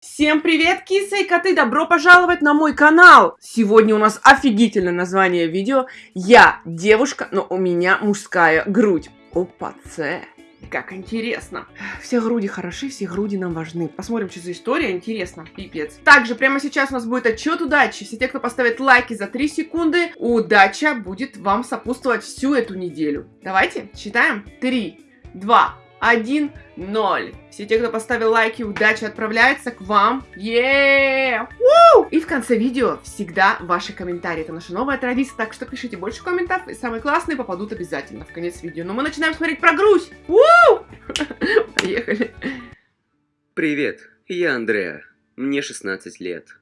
Всем привет, кисы и коты! Добро пожаловать на мой канал! Сегодня у нас офигительное название видео. Я девушка, но у меня мужская грудь. Опа, це. Как интересно. Все груди хороши, все груди нам важны. Посмотрим, что за история. Интересно. Пипец. Также прямо сейчас у нас будет отчет удачи. Все те, кто поставит лайки за 3 секунды, удача будет вам сопутствовать всю эту неделю. Давайте, считаем. 3, 2, 1, 0. Все те, кто поставил лайки, удача отправляется к вам. Еее! И в конце видео всегда ваши комментарии. Это наша новая традиция, так что пишите больше комментариев, и самые классные попадут обязательно в конец видео. Но мы начинаем смотреть про грудь. Поехали. Привет, я Андреа. Мне 16 лет.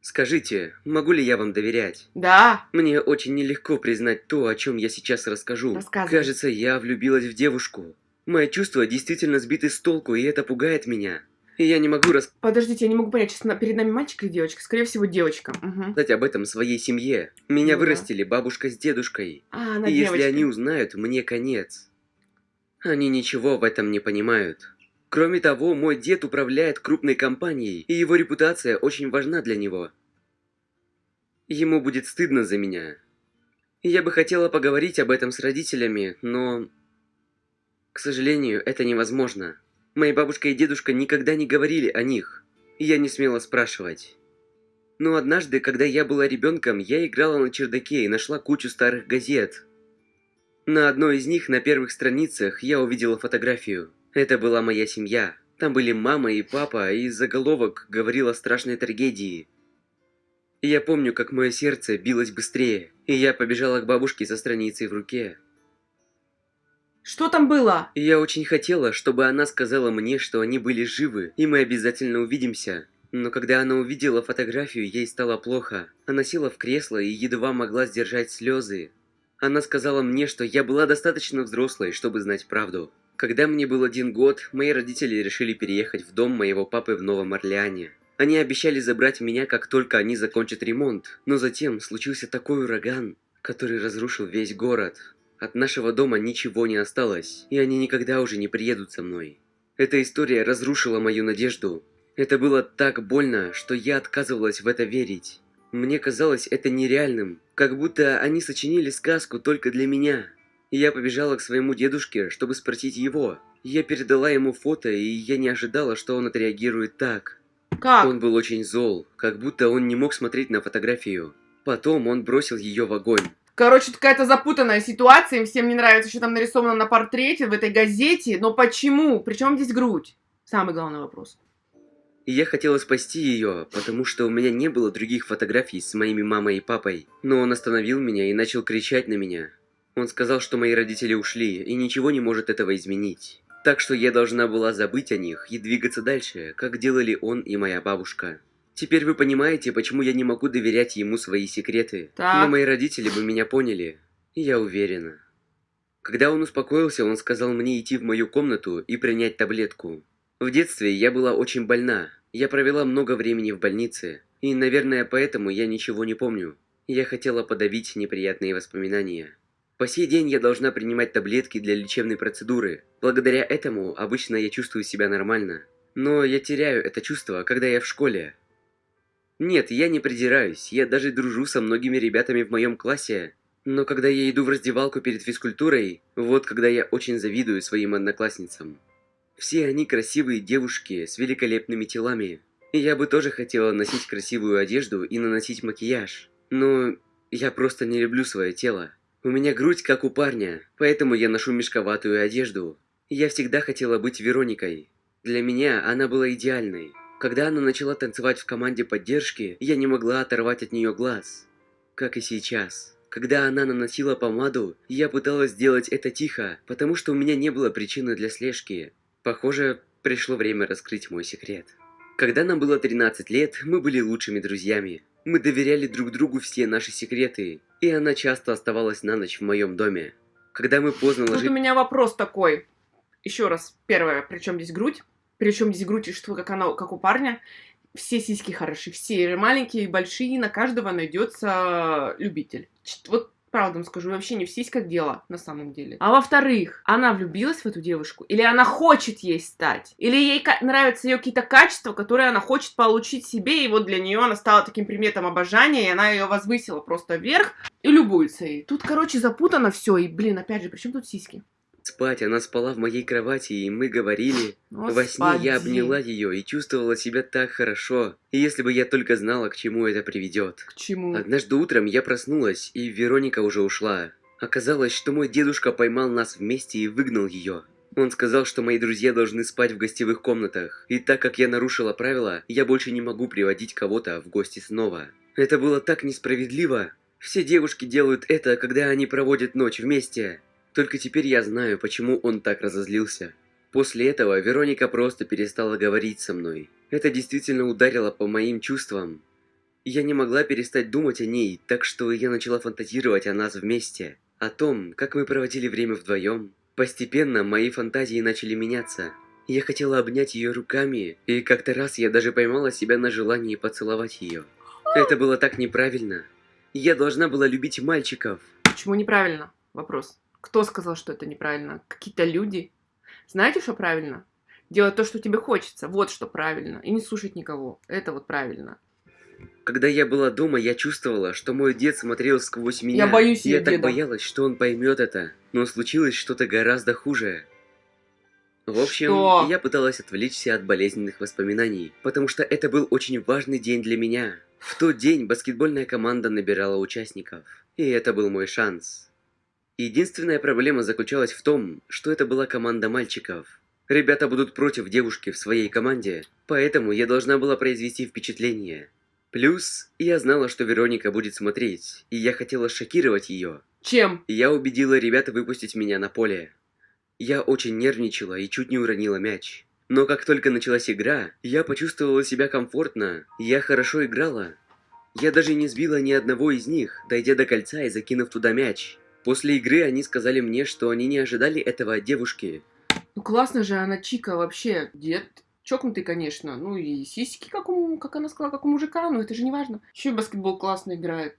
Скажите, могу ли я вам доверять? Да. Мне очень нелегко признать то, о чем я сейчас расскажу. Рассказывай. Кажется, я влюбилась в девушку. Мои чувства действительно сбиты с толку, и это пугает меня. И я не могу Подождите, я не могу понять, сейчас на- перед нами мальчик или девочка? Скорее всего, девочка. Мгм. рассказать об этом своей семье. Меня Ну да. вырастили бабушка с дедушкой. А, она и если девочка. они узнают, мне конец. Они ничего в этом не понимают. Кроме того, мой дед управляет крупной компанией, и его репутация очень важна для него. Ему будет стыдно за меня. Я бы хотела поговорить об этом с родителями, но... К сожалению, это невозможно. Мои бабушка и дедушка никогда не говорили о них, и я не смела спрашивать. Но однажды, когда я была ребенком, я играла на чердаке и нашла кучу старых газет. На одной из них, на первых страницах, я увидела фотографию. Это была моя семья. Там были мама и папа, и заголовок говорил о страшной трагедии. Я помню, как мое сердце билось быстрее, и я побежала к бабушке со страницей в руке. Что там было? Я очень хотела, чтобы она сказала мне, что они были живы, и мы обязательно увидимся. Но когда она увидела фотографию, ей стало плохо. Она села в кресло и едва могла сдержать слезы. Она сказала мне, что я была достаточно взрослой, чтобы знать правду. Когда мне был один год, мои родители решили переехать в дом моего папы в Новом Орлеане. Они обещали забрать меня, как только они закончат ремонт. Но затем случился такой ураган, который разрушил весь город. От нашего дома ничего не осталось, и они никогда уже не приедут со мной. Эта история разрушила мою надежду. Это было так больно, что я отказывалась в это верить. Мне казалось это нереальным, как будто они сочинили сказку только для меня. Я побежала к своему дедушке, чтобы спросить его. Я передала ему фото, и я не ожидала, что он отреагирует так. Как? Он был очень зол, как будто он не мог смотреть на фотографию. Потом он бросил ее в огонь. Короче, какая-то запутанная ситуация, им всем не нравится, что там нарисовано на портрете в этой газете, но почему? Причем здесь грудь? Самый главный вопрос. Я хотела спасти ее, потому что у меня не было других фотографий с моими мамой и папой. Но он остановил меня и начал кричать на меня. Он сказал, что мои родители ушли, и ничего не может этого изменить. Так что я должна была забыть о них и двигаться дальше, как делали он и моя бабушка. Теперь вы понимаете, почему я не могу доверять ему свои секреты. Так. Но мои родители бы меня поняли. И я уверена. Когда он успокоился, он сказал мне идти в мою комнату и принять таблетку. В детстве я была очень больна. Я провела много времени в больнице. И, наверное, поэтому я ничего не помню. Я хотела подавить неприятные воспоминания. По сей день я должна принимать таблетки для лечебной процедуры. Благодаря этому обычно я чувствую себя нормально. Но я теряю это чувство, когда я в школе. Нет, я не придираюсь, я даже дружу со многими ребятами в моем классе. Но когда я иду в раздевалку перед физкультурой, вот когда я очень завидую своим одноклассницам. Все они красивые девушки с великолепными телами. И я бы тоже хотела носить красивую одежду и наносить макияж. Но я просто не люблю свое тело. У меня грудь как у парня, поэтому я ношу мешковатую одежду. Я всегда хотела быть Вероникой. Для меня она была идеальной. Когда она начала танцевать в команде поддержки, я не могла оторвать от нее глаз. Как и сейчас. Когда она наносила помаду, я пыталась сделать это тихо, потому что у меня не было причины для слежки. Похоже, пришло время раскрыть мой секрет. Когда нам было 13 лет, мы были лучшими друзьями. Мы доверяли друг другу все наши секреты, и она часто оставалась на ночь в моем доме. Когда мы поздно Тут у ложились... меня вопрос такой. Еще раз, первое, причем здесь грудь? Причем здесь грудь, как она, как у парня? Все сиськи хороши, все маленькие и большие, на каждого найдется любитель. Вот правду вам скажу, вообще не в сиськах дело на самом деле. А во-вторых, она влюбилась в эту девушку? Или она хочет ей стать? Или ей нравятся ее какие-то качества, которые она хочет получить себе, и вот для нее она стала таким предметом обожания, и она ее возвысила просто вверх и любуется ей. Тут, короче, запутано все, и, блин, опять же, при чем тут сиськи? Спать, она спала в моей кровати, и мы говорили. Господи. Во сне я обняла ее и чувствовала себя так хорошо. И если бы я только знала, к чему это приведет. К чему? Однажды утром я проснулась, и Вероника уже ушла. Оказалось, что мой дедушка поймал нас вместе и выгнал ее. Он сказал, что мои друзья должны спать в гостевых комнатах, и так как я нарушила правила, я больше не могу приводить кого-то в гости снова. Это было так несправедливо. Все девушки делают это, когда они проводят ночь вместе. Только теперь я знаю, почему он так разозлился. После этого Вероника просто перестала говорить со мной. Это действительно ударило по моим чувствам. Я не могла перестать думать о ней, так что я начала фантазировать о нас вместе. О том, как мы проводили время вдвоем. Постепенно мои фантазии начали меняться. Я хотела обнять ее руками, и как-то раз я даже поймала себя на желании поцеловать ее. Это было так неправильно. Я должна была любить мальчиков. Почему неправильно? Вопрос. Кто сказал, что это неправильно? Какие-то люди. Знаете, что правильно? Делать то, что тебе хочется. Вот что правильно. И не слушать никого. Это вот правильно. Когда я была дома, я чувствовала, что мой дед смотрел сквозь меня. Я боюсь Я ее так деда. боялась, что он поймет это. Но случилось что-то гораздо хуже. В общем, Что? я пыталась отвлечься от болезненных воспоминаний, потому что это был очень важный день для меня. В тот день баскетбольная команда набирала участников, и это был мой шанс. Единственная проблема заключалась в том, что это была команда мальчиков. Ребята будут против девушки в своей команде, поэтому я должна была произвести впечатление. Плюс, я знала, что Вероника будет смотреть, и я хотела шокировать ее. Чем? Я убедила ребят выпустить меня на поле. Я очень нервничала и чуть не уронила мяч. Но как только началась игра, я почувствовала себя комфортно, я хорошо играла. Я даже не сбила ни одного из них, дойдя до кольца и закинув туда мяч. После игры они сказали мне, что они не ожидали этого от девушки. Ну классно же она Чика вообще. Дед чокнутый, конечно. Ну и сиськи, как, у, как она сказала, как у мужика, но это же не важно. Еще и баскетбол классно играет.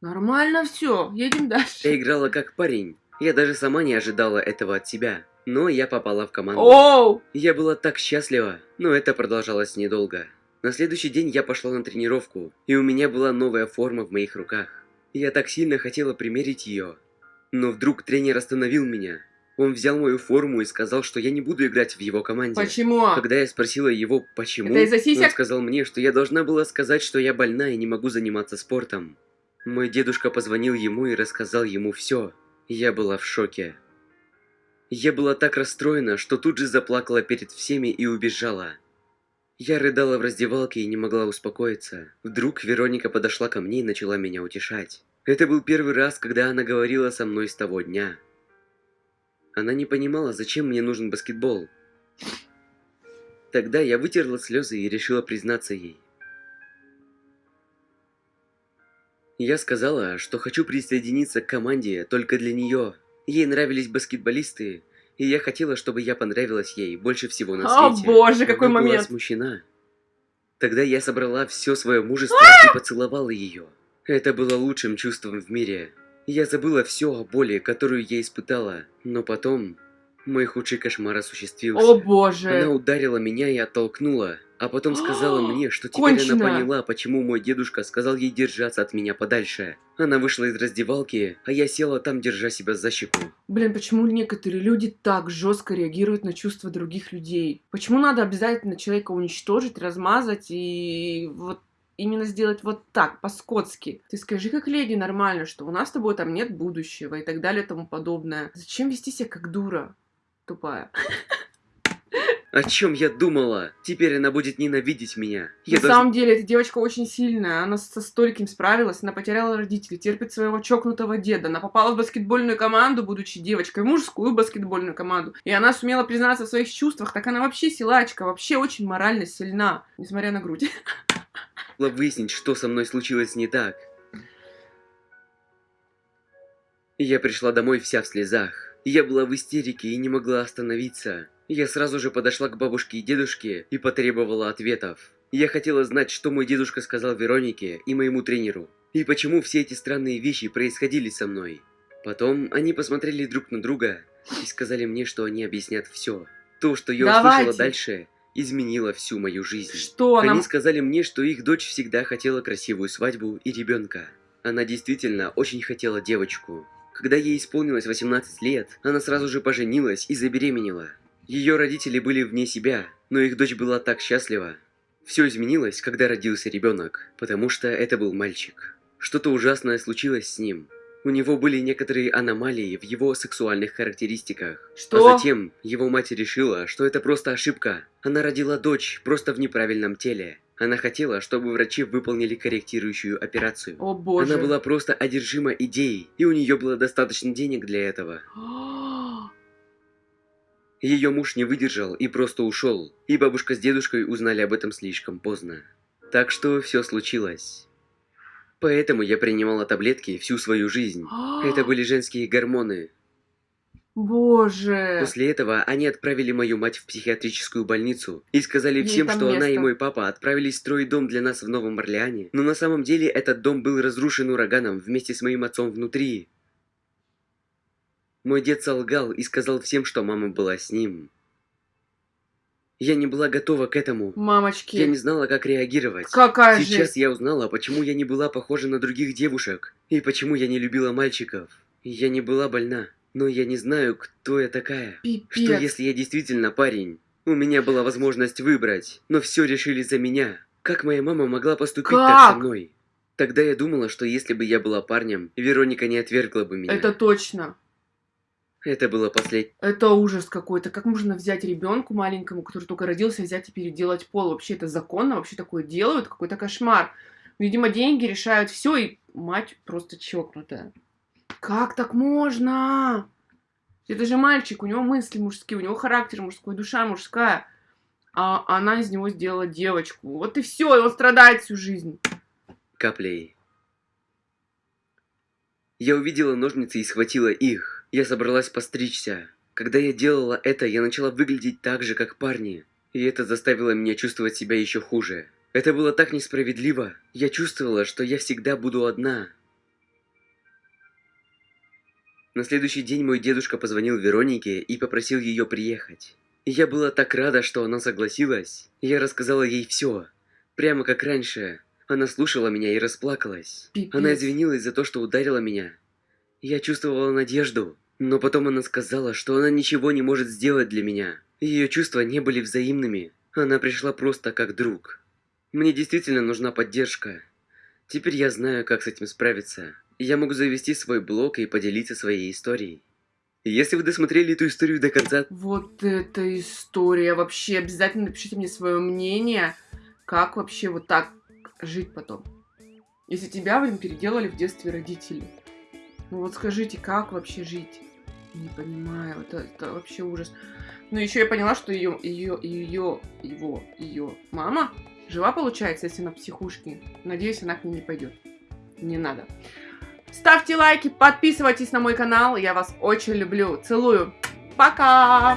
Нормально все, едем Я дальше. играла как парень. Я даже сама не ожидала этого от себя. Но я попала в команду. Оу! Я была так счастлива, но это продолжалось недолго. На следующий день я пошла на тренировку, и у меня была новая форма в моих руках. Я так сильно хотела примерить ее. Но вдруг тренер остановил меня. Он взял мою форму и сказал, что я не буду играть в его команде. Почему? Когда я спросила его, почему, Это из-за сисек? он сказал мне, что я должна была сказать, что я больна и не могу заниматься спортом. Мой дедушка позвонил ему и рассказал ему все. Я была в шоке. Я была так расстроена, что тут же заплакала перед всеми и убежала. Я рыдала в раздевалке и не могла успокоиться. Вдруг Вероника подошла ко мне и начала меня утешать. Это был первый раз, когда она говорила со мной с того дня. Она не понимала, зачем мне нужен баскетбол. Тогда я вытерла слезы и решила признаться ей. Я сказала, что хочу присоединиться к команде только для нее. Ей нравились баскетболисты, и я хотела, чтобы я понравилась ей больше всего на О свете. боже, какой Она была момент. смущена. Тогда я собрала все свое мужество и поцеловала ее. Это было лучшим чувством в мире. Я забыла все о боли, которую я испытала, но потом мой худший кошмар осуществился. О боже. Она ударила меня и оттолкнула, а потом сказала мне, что теперь Кончено. она поняла, почему мой дедушка сказал ей держаться от меня подальше. Она вышла из раздевалки, а я села там, держа себя за щеку. Блин, почему некоторые люди так жестко реагируют на чувства других людей? Почему надо обязательно человека уничтожить, размазать и вот именно сделать вот так, по-скотски? Ты скажи как леди нормально, что у нас с тобой там нет будущего и так далее и тому подобное. Зачем вести себя как дура? Тупая. О чем я думала? Теперь она будет ненавидеть меня. Я На должна- самом деле, эта девочка очень сильная. Она со стольким справилась. Она потеряла родителей, терпит своего чокнутого деда. Она попала в баскетбольную команду, будучи девочкой, в мужскую баскетбольную команду. И она сумела признаться в своих чувствах. Так она вообще силачка, вообще очень морально сильна, несмотря на грудь. выяснить, что со мной случилось не так. Я пришла домой вся в слезах. Я была в истерике и не могла остановиться. Я сразу же подошла к бабушке и дедушке и потребовала ответов. Я хотела знать, что мой дедушка сказал Веронике и моему тренеру. И почему все эти странные вещи происходили со мной? Потом они посмотрели друг на друга и сказали мне, что они объяснят все. То, что я Давайте. услышала дальше, изменило всю мою жизнь. Что Они нам... сказали мне, что их дочь всегда хотела красивую свадьбу и ребенка. Она действительно очень хотела девочку. Когда ей исполнилось 18 лет, она сразу же поженилась и забеременела. Ее родители были вне себя, но их дочь была так счастлива. Все изменилось, когда родился ребенок, потому что это был мальчик. Что-то ужасное случилось с ним. У него были некоторые аномалии в его сексуальных характеристиках. Что? А затем его мать решила, что это просто ошибка. Она родила дочь просто в неправильном теле. Она хотела, чтобы врачи выполнили корректирующую операцию. О боже. Она была просто одержима идеей, и у нее было достаточно денег для этого. Ее муж не выдержал и просто ушел, и бабушка с дедушкой узнали об этом слишком поздно. Так что все случилось. Поэтому я принимала таблетки всю свою жизнь. Это были женские гормоны. Боже. После этого они отправили мою мать в психиатрическую больницу и сказали Ей всем, что она и место. мой папа отправились строить дом для нас в Новом Орлеане. Но на самом деле этот дом был разрушен ураганом вместе с моим отцом внутри. Мой дед солгал и сказал всем, что мама была с ним. Я не была готова к этому. Мамочки. Я не знала, как реагировать. Какая Сейчас жесть. я узнала, почему я не была похожа на других девушек, и почему я не любила мальчиков. Я не была больна, но я не знаю, кто я такая. Пипец. Что если я действительно парень? У меня была возможность выбрать, но все решили за меня. Как моя мама могла поступить так Как? со мной? Тогда я думала, что если бы я была парнем, Вероника не отвергла бы меня. Это точно. Это было последнее. Это ужас какой-то. Как можно взять ребенку маленькому, который только родился, взять и переделать пол? Вообще это законно? Вообще такое делают? Какой-то кошмар. Видимо, деньги решают все, и мать просто чокнутая. Как так можно? Это же мальчик, у него мысли мужские, у него характер мужской, душа мужская. А она из него сделала девочку. Вот и все, и он страдает всю жизнь. каплей. Я увидела ножницы и схватила их. Я собралась постричься. Когда я делала это, я начала выглядеть так же, как парни. И это заставило меня чувствовать себя еще хуже. Это было так несправедливо. Я чувствовала, что я всегда буду одна. На следующий день мой дедушка позвонил Веронике и попросил ее приехать. И я была так рада, что она согласилась. Я рассказала ей все. Прямо как раньше. Она слушала меня и расплакалась. Пипец. Она извинилась за то, что ударила меня. Я чувствовала надежду, но потом она сказала, что она ничего не может сделать для меня. Ее чувства не были взаимными. Она пришла просто как друг. Мне действительно нужна поддержка. Теперь я знаю, как с этим справиться. Я могу завести свой блог и поделиться своей историей. Если вы досмотрели эту историю до конца, Вот эта история. Вообще, обязательно напишите мне свое мнение, как вообще вот так жить потом. Если тебя, блин, переделали в детстве родители. Ну вот скажите, как вообще жить? Не понимаю, это, это вообще ужас. Ну еще я поняла, что ее, ее, ее, его, ее мама жива получается, если на психушке. Надеюсь, она к ней не пойдет. Не надо. Ставьте лайки, подписывайтесь на мой канал. Я вас очень люблю. Целую. Пока!